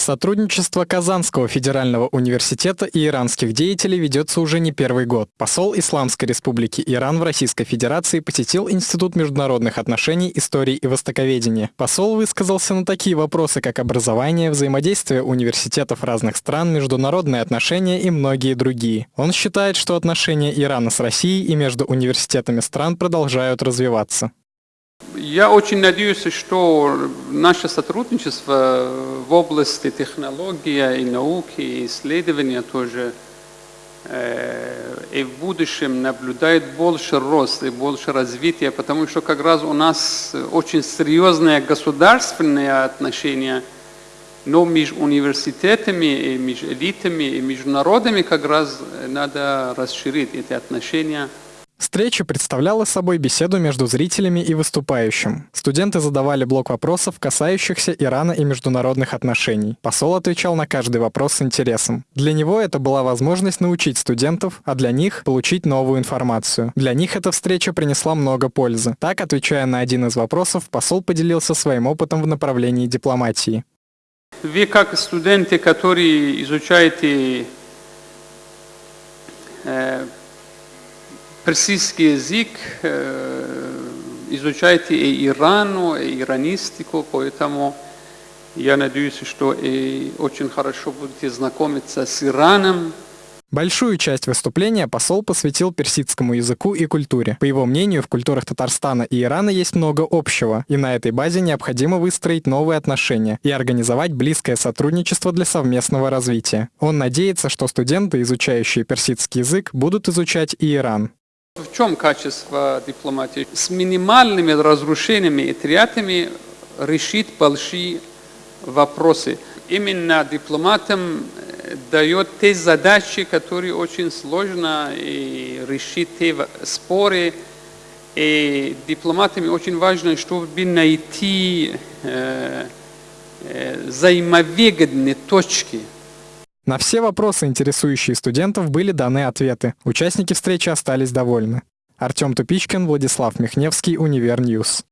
Сотрудничество Казанского федерального университета и иранских деятелей ведется уже не первый год. Посол Исламской республики Иран в Российской Федерации посетил Институт международных отношений, истории и востоковедения. Посол высказался на такие вопросы, как образование, взаимодействие университетов разных стран, международные отношения и многие другие. Он считает, что отношения Ирана с Россией и между университетами стран продолжают развиваться. Я очень надеюсь, что наше сотрудничество в области технологии и науки, и исследования тоже э, и в будущем наблюдает больше рост и больше развития, потому что как раз у нас очень серьезные государственные отношения, но между университетами и между элитами и между народами как раз надо расширить эти отношения. Встреча представляла собой беседу между зрителями и выступающим. Студенты задавали блок вопросов, касающихся Ирана и международных отношений. Посол отвечал на каждый вопрос с интересом. Для него это была возможность научить студентов, а для них — получить новую информацию. Для них эта встреча принесла много пользы. Так, отвечая на один из вопросов, посол поделился своим опытом в направлении дипломатии. Вы как студенты, которые изучаете персидский язык, э, изучайте и Ирану, и иранистику, поэтому я надеюсь, что и очень хорошо будете знакомиться с Ираном, Большую часть выступления посол посвятил персидскому языку и культуре. По его мнению, в культурах Татарстана и Ирана есть много общего, и на этой базе необходимо выстроить новые отношения и организовать близкое сотрудничество для совместного развития. Он надеется, что студенты, изучающие персидский язык, будут изучать и Иран. В чем качество дипломатии? С минимальными разрушениями и тратами решить большие вопросы. Именно дипломатам э, дает те задачи, которые очень сложно и решить те споры. И дипломатами очень важно, чтобы найти э, э, взаимовыгодные точки. На все вопросы, интересующие студентов, были даны ответы. Участники встречи остались довольны. Артем Тупичкин, Владислав Михневский, Универ News.